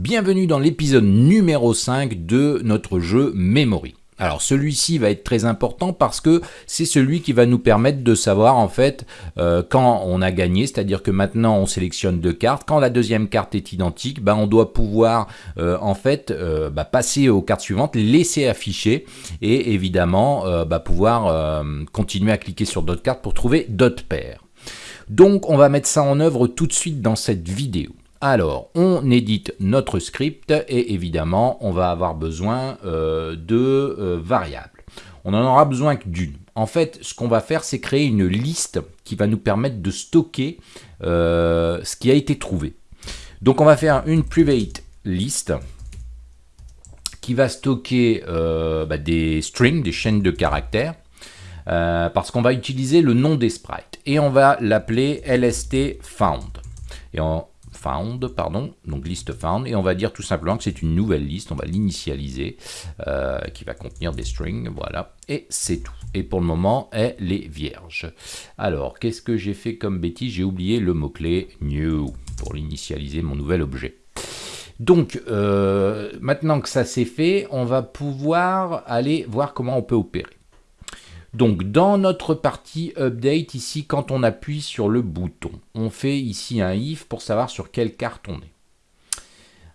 Bienvenue dans l'épisode numéro 5 de notre jeu Memory. Alors celui-ci va être très important parce que c'est celui qui va nous permettre de savoir en fait euh, quand on a gagné, c'est-à-dire que maintenant on sélectionne deux cartes, quand la deuxième carte est identique, bah, on doit pouvoir euh, en fait euh, bah, passer aux cartes suivantes, laisser afficher et évidemment bah, pouvoir continuer à cliquer sur d'autres cartes pour trouver d'autres paires. Donc on va mettre ça en œuvre tout de suite dans cette vidéo. Alors, on édite notre script et évidemment, on va avoir besoin euh, de euh, variables. On en aura besoin que d'une. En fait, ce qu'on va faire, c'est créer une liste qui va nous permettre de stocker euh, ce qui a été trouvé. Donc, on va faire une private list qui va stocker bah, des strings, des chaînes de caractères, parce qu'on va utiliser le nom des sprites. Et on va l'appeler lst found. Et on, pardon, donc liste found, et on va dire tout simplement que c'est une nouvelle liste, on va l'initialiser, euh, qui va contenir des strings, voilà, et c'est tout. Et pour le moment, elle est vierge. Alors, qu'est-ce que j'ai fait comme bêtise? J'ai oublié le mot-clé new pour l'initialiser mon nouvel objet. Donc, euh, maintenant que ça c'est fait, on va pouvoir aller voir comment on peut opérer. Donc dans notre partie update ici, quand on appuie sur le bouton, on fait ici un if pour savoir sur quelle carte on est.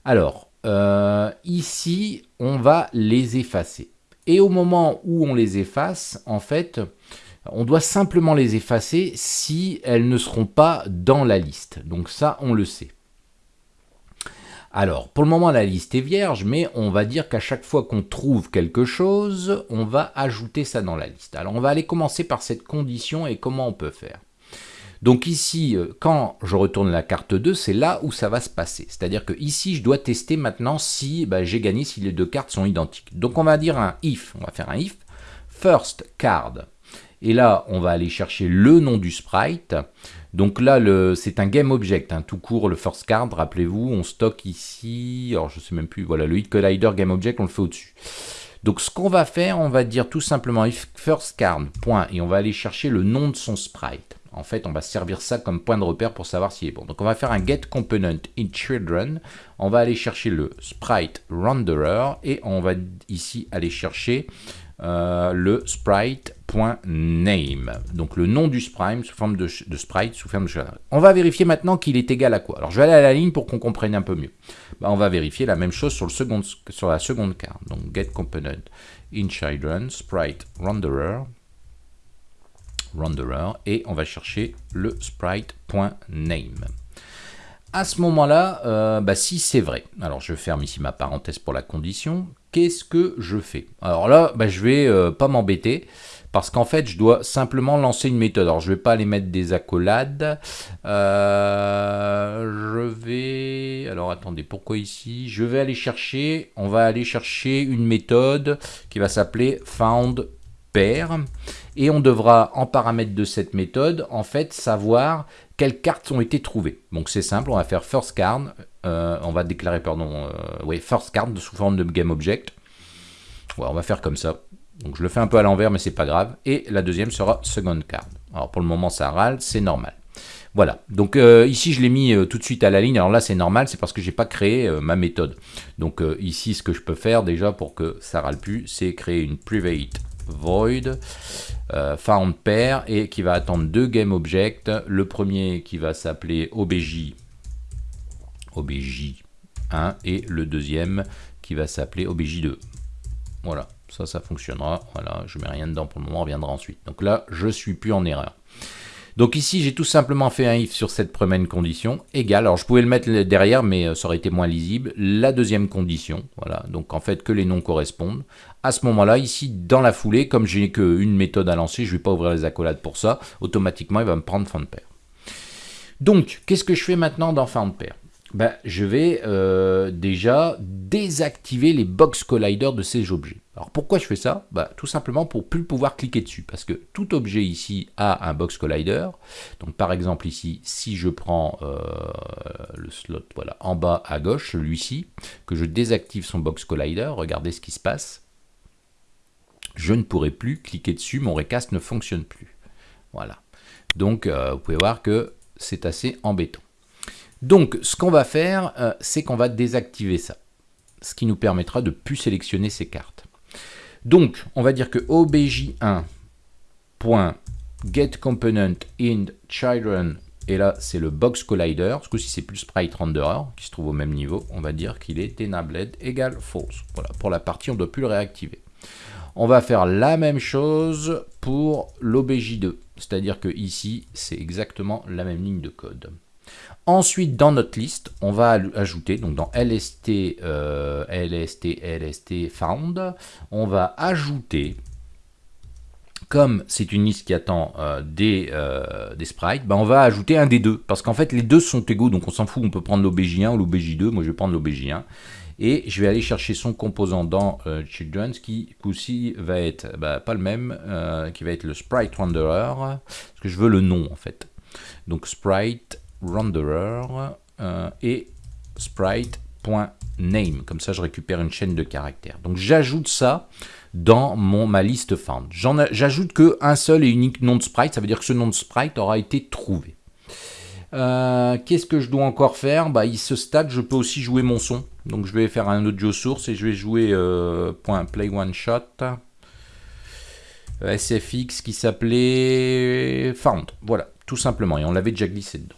Alors, euh, ici, on va les effacer. Et au moment où on les efface, en fait, on doit simplement les effacer si elles ne seront pas dans la liste. Donc ça, on le sait. Alors, pour le moment, la liste est vierge, mais on va dire qu'à chaque fois qu'on trouve quelque chose, on va ajouter ça dans la liste. Alors, on va aller commencer par cette condition et comment on peut faire. Donc ici, euh, quand je retourne la carte 2, c'est là où ça va se passer. C'est-à-dire que ici, je dois tester maintenant si bah, j'ai gagné, si les deux cartes sont identiques. Donc on va dire un if, on va faire un if, first card. Et là, on va aller chercher le nom du sprite. Donc là, c'est un game object, hein, tout court, le first card, rappelez-vous, on stocke ici, alors je sais même plus, voilà, le hit collider game object, on le fait au-dessus. Donc ce qu'on va faire, on va dire tout simplement if first card, point, et on va aller chercher le nom de son sprite. En fait, on va servir ça comme point de repère pour savoir s'il est bon. Donc on va faire un get component in children, on va aller chercher le sprite renderer, et on va ici aller chercher euh, le sprite.name. Donc le nom du sprite sous forme de, sprite, sous forme de On va vérifier maintenant qu'il est égal à quoi. Alors je vais aller à la ligne pour qu'on comprenne un peu mieux. Bah, on va vérifier la même chose sur, le second, sur la seconde carte. Donc get component in children, sprite renderer, renderer, et on va chercher le sprite.name. À ce moment-là, euh, bah, si c'est vrai, alors je ferme ici ma parenthèse pour la condition, qu'est-ce que je fais Alors là, bah, je vais euh, pas m'embêter, parce qu'en fait, je dois simplement lancer une méthode. Alors, je vais pas aller mettre des accolades. Euh, je vais... Alors, attendez, pourquoi ici? Je vais aller chercher, on va aller chercher une méthode qui va s'appeler found pair. Et on devra, en paramètre de cette méthode, en fait, savoir quelles cartes ont été trouvées. Donc c'est simple, on va faire first card, euh, on va déclarer, pardon, euh, first card sous forme de GameObject. Ouais, on va faire comme ça. Donc je le fais un peu à l'envers, mais c'est pas grave. Et la deuxième sera second card. Alors pour le moment, ça râle, c'est normal. Voilà, donc euh, ici je l'ai mis tout de suite à la ligne, alors là c'est normal, c'est parce que j'ai pas créé ma méthode. Donc ici ce que je peux faire déjà pour que ça râle plus, c'est créer une private void euh, found pair et qui va attendre deux game objects. Le premier qui va s'appeler obj obj1 et le deuxième qui va s'appeler obj2. Voilà, ça, ça fonctionnera. Voilà, je mets rien dedans pour le moment, on reviendra ensuite. Donc là, je suis plus en erreur. Donc ici, j'ai tout simplement fait un if sur cette première condition, égale, alors je pouvais le mettre derrière, mais euh, ça aurait été moins lisible, la deuxième condition, voilà, donc en fait que les noms correspondent. À ce moment-là, ici, dans la foulée, comme j'ai qu'une méthode à lancer, je ne vais pas ouvrir les accolades pour ça, automatiquement, il va me prendre pair. Donc, qu'est-ce que je fais maintenant dans pair? Ben, je vais euh, déjà désactiver les box colliders de ces objets. Alors pourquoi je fais ça? Bah, Tout simplement pour plus pouvoir cliquer dessus, parce que tout objet ici a un box collider. Donc par exemple ici, si je prends euh, le slot voilà, en bas à gauche, celui-ci, que je désactive son box collider, regardez ce qui se passe. Je ne pourrai plus cliquer dessus, mon recast ne fonctionne plus. Voilà. Donc euh, vous pouvez voir que c'est assez embêtant. Donc, ce qu'on va faire, euh, c'est qu'on va désactiver ça, ce qui nous permettra de plus sélectionner ces cartes. Donc, on va dire que obj1.getComponent in children, et là, c'est le box collider. Ce coup-ci, c'est plus sprite renderer, qui se trouve au même niveau. On va dire qu'il est enabled égale false. Voilà, pour la partie, on ne doit plus le réactiver. On va faire la même chose pour l'obj2. C'est-à-dire que ici, c'est exactement la même ligne de code. Ensuite, dans notre liste, on va ajouter, donc dans lst, euh, lst, lst found, on va ajouter, comme c'est une liste qui attend euh, des, euh, des, sprites, ben on va ajouter un des deux, parce qu'en fait les deux sont égaux, donc on s'en fout, on peut prendre l'obj1 ou l'obj2, moi je vais prendre l'obj1, et je vais aller chercher son composant dans Children's qui aussi va être bah, pas le même, qui va être le sprite renderer, parce que je veux le nom en fait. Donc sprite renderer euh, et sprite.name. Comme ça, je récupère une chaîne de caractères. Donc, j'ajoute ça dans mon, ma liste found. J'ajoute qu'un seul et unique nom de sprite, ça veut dire que ce nom de sprite aura été trouvé. Euh, qu'est-ce que je dois encore faire? Bah, Il se stade, je peux aussi jouer mon son. Donc je vais faire un audio source et je vais jouer euh, .play one shot SFX qui s'appelait found. Voilà, tout simplement. Et on l'avait déjà glissé dedans.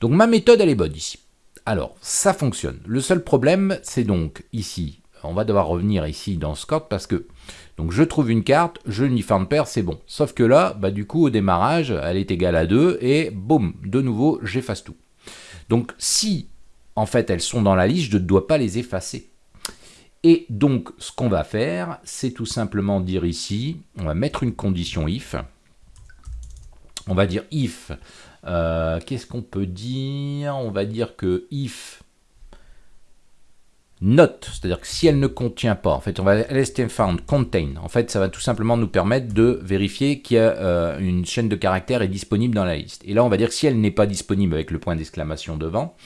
Donc ma méthode, elle est bonne ici. Alors, ça fonctionne. Le seul problème, c'est donc ici, on va devoir revenir ici dans code parce que je trouve une carte, je n'y de paire, c'est bon. Sauf que là, bah, du coup, au démarrage, elle est égale à 2 et boum, de nouveau, j'efface tout. Donc si, en fait, elles sont dans la liste, je ne dois pas les effacer. Et donc, ce qu'on va faire, c'est tout simplement dire ici, on va mettre une condition if. On va dire if euh, qu'est-ce qu'on peut dire? On va dire que if not, c'est-à-dire que si elle ne contient pas, en fait, on va lst found contain. En fait, ça va tout simplement nous permettre de vérifier qu'il y a euh, une chaîne de caractères est disponible dans la liste. Et là, on va dire si elle n'est pas disponible avec le point d'exclamation devant.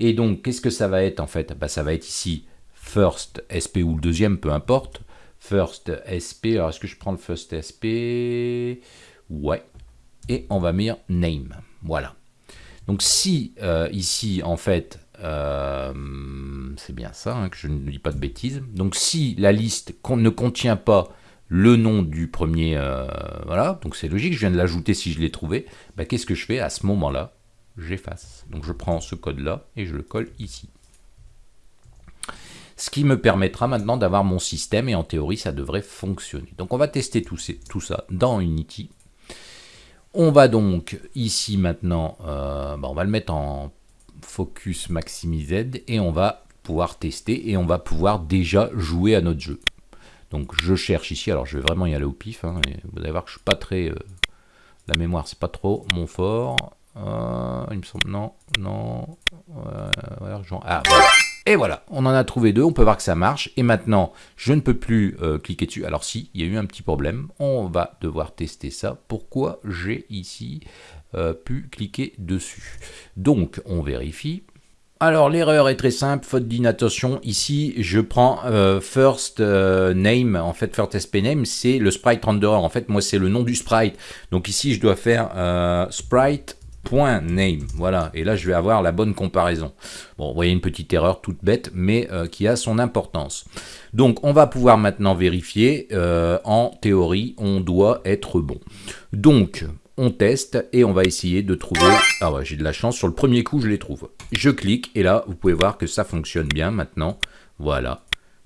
Et donc, qu'est-ce que ça va être en fait? Bah, Ça va être ici first sp ou le deuxième, peu importe. First sp. Alors, est-ce que je prends le first sp Ouais. Et on va mettre name. Voilà. Donc si euh, ici, en fait, euh, c'est bien ça, hein, que je ne dis pas de bêtises. Donc si la liste ne contient pas le nom du premier, euh, voilà, donc c'est logique, je viens de l'ajouter si je l'ai trouvé, bah, qu'est-ce que je fais à ce moment-là? J'efface. Donc je prends ce code-là et je le colle ici. Ce qui me permettra maintenant d'avoir mon système et en théorie ça devrait fonctionner. Donc on va tester tout, tout ça dans Unity on va donc ici maintenant, euh, bah, on va le mettre en focus maximised et on va pouvoir tester et on va pouvoir déjà jouer à notre jeu. Donc je cherche ici, alors je vais vraiment y aller au pif, hein, vous allez voir que je suis pas très... Euh, la mémoire c'est pas trop mon fort. Euh, il me semble, non, non, ah voilà. Et voilà, on en a trouvé deux, on peut voir que ça marche. Et maintenant, je ne peux plus euh, cliquer dessus. Alors si, il y a eu un petit problème, on va devoir tester ça. Pourquoi j'ai ici euh, pu cliquer dessus? Donc, on vérifie. Alors l'erreur est très simple, faute d'inattention. Ici, je prends euh, first name. En fait, first sp name, c'est le sprite renderer. En fait, moi, c'est le nom du sprite. Donc ici, je dois faire sprite name. Voilà, et là je vais avoir la bonne comparaison. Bon, vous voyez une petite erreur toute bête, mais euh, qui a son importance. Donc on va pouvoir maintenant vérifier. Euh, en théorie, on doit être bon. Donc on teste et on va essayer de trouver... Ah ouais, j'ai de la chance, sur le premier coup je les trouve. Je clique et là vous pouvez voir que ça fonctionne bien maintenant. Voilà,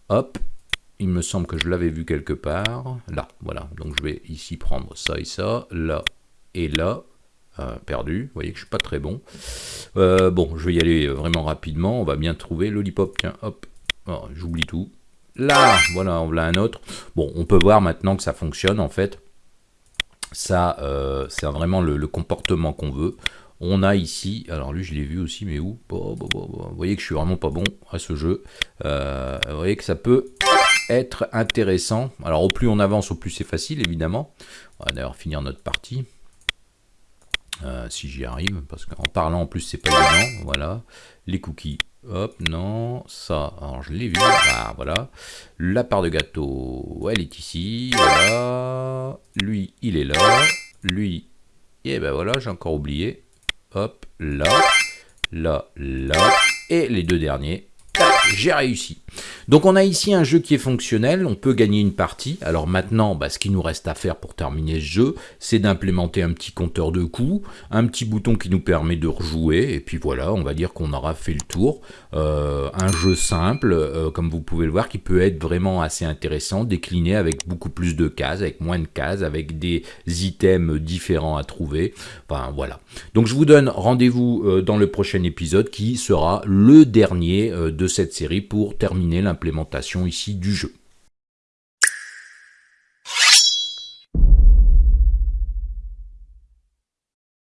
hop, il me semble que je l'avais vu quelque part. Là, voilà. Donc je vais ici prendre ça et ça, là et là. Euh, perdu. Vous voyez que je suis pas très bon. Euh, bon, je vais y aller vraiment rapidement. On va bien trouver. Lollipop, tiens, hop. Oh, j'oublie tout. Là, voilà, on voit un autre. Bon, on peut voir maintenant que ça fonctionne en fait. Ça, euh, c'est vraiment le, comportement qu'on veut. On a ici, alors lui je l'ai vu aussi, mais où? Vous voyez que je suis vraiment pas bon à ce jeu. vous voyez que ça peut être intéressant. Alors au plus on avance, au plus c'est facile évidemment. On va d'ailleurs finir notre partie. Euh, si j'y arrive, parce qu'en parlant en plus c'est pas évident, voilà, les cookies, hop, non, ça, je l'ai vu, ah, voilà, la part de gâteau, elle est ici, voilà, lui, il est là, lui, et ben voilà, j'ai encore oublié, hop, là, là, là, et les deux derniers, j'ai réussi. Donc on a ici un jeu qui est fonctionnel, on peut gagner une partie. Alors maintenant, bah, ce qui nous reste à faire pour terminer ce jeu, c'est d'implémenter un petit compteur de coups, un petit bouton qui nous permet de rejouer, et puis voilà, on va dire qu'on aura fait le tour. Euh, un jeu simple, euh, comme vous pouvez le voir, qui peut être vraiment assez intéressant, décliné avec beaucoup plus de cases, avec moins de cases, avec des items différents à trouver. Enfin voilà. Donc je vous donne rendez-vous euh, dans le prochain épisode qui sera le dernier de cette série pour terminer l'implémentation ici du jeu.